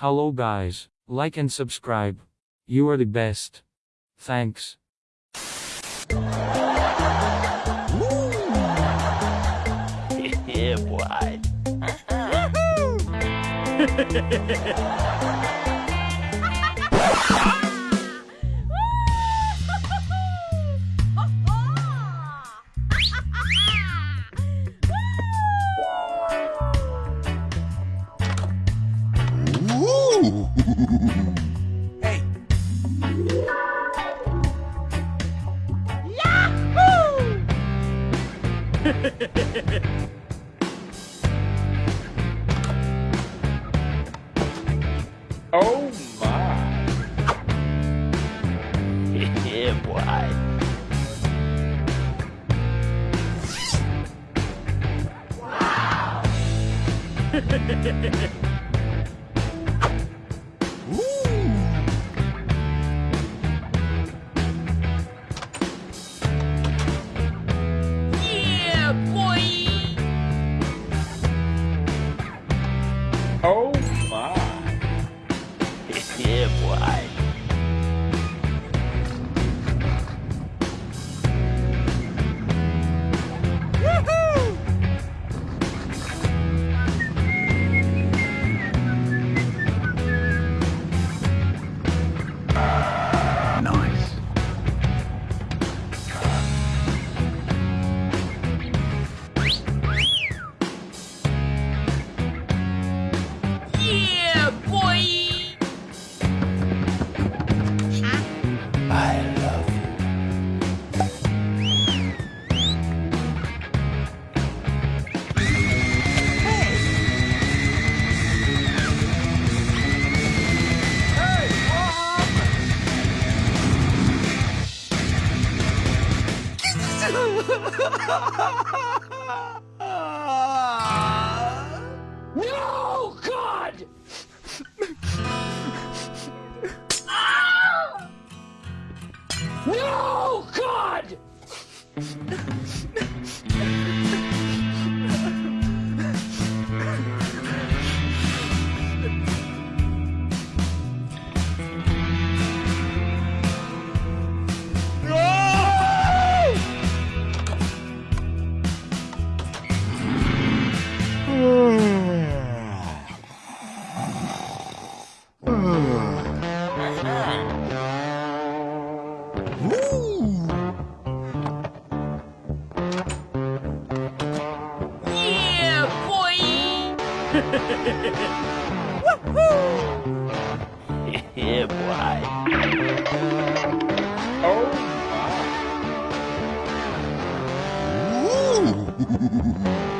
Hello guys, like and subscribe. You are the best. Thanks. yeah, boy. Oh my. yeah, boy. Yeah, no, God! yeah, boy. Oh Nice.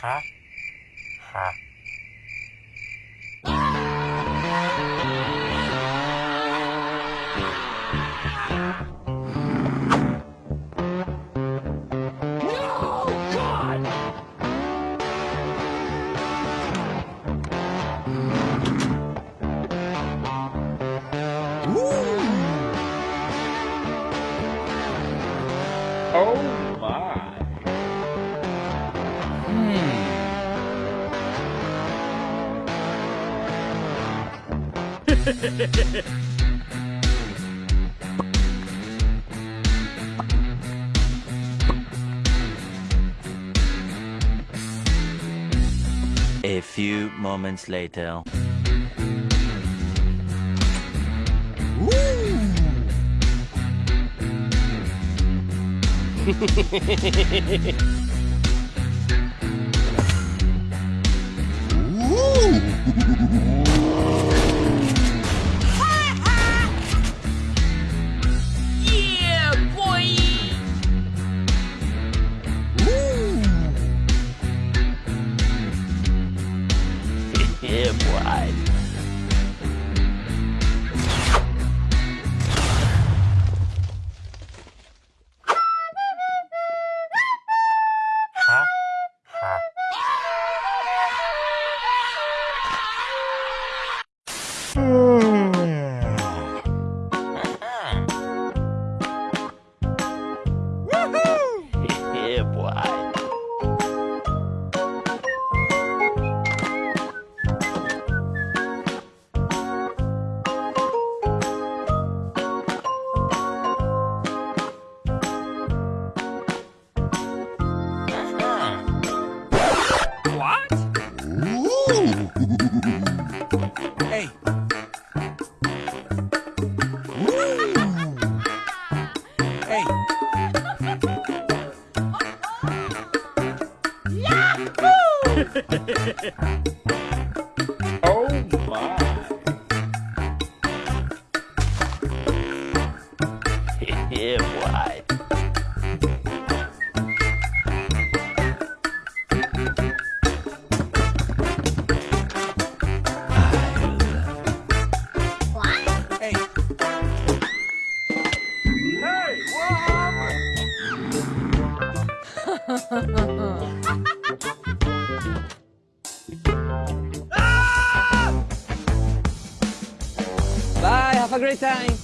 หะ A few moments later. Woo! side. great time.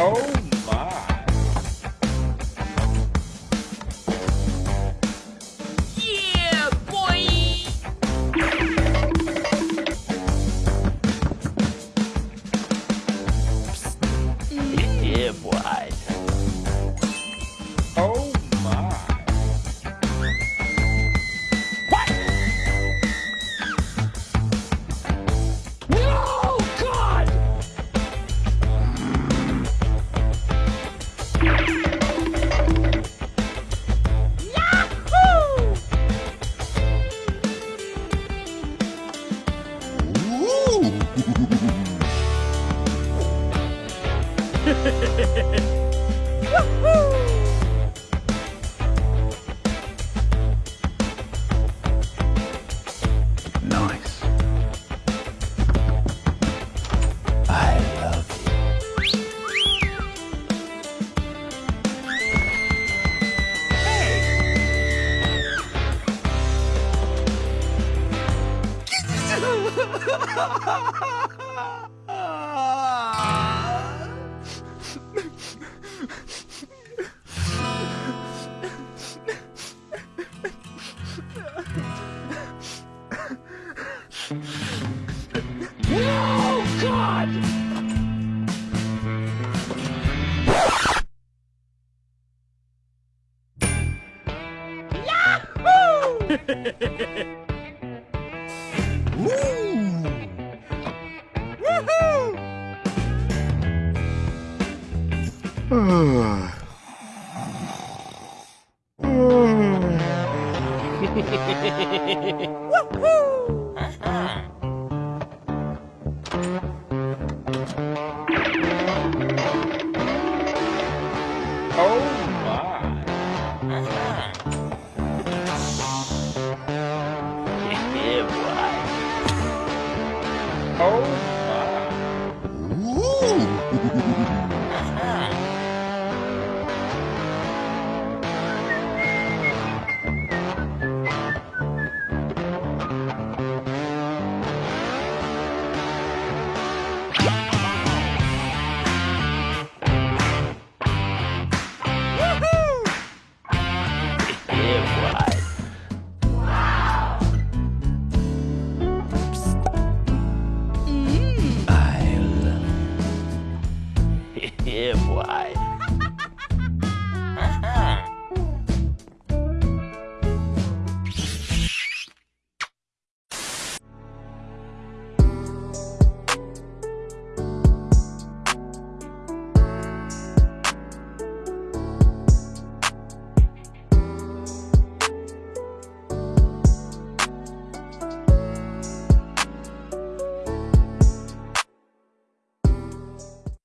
Oh Woohoo! Woohoo!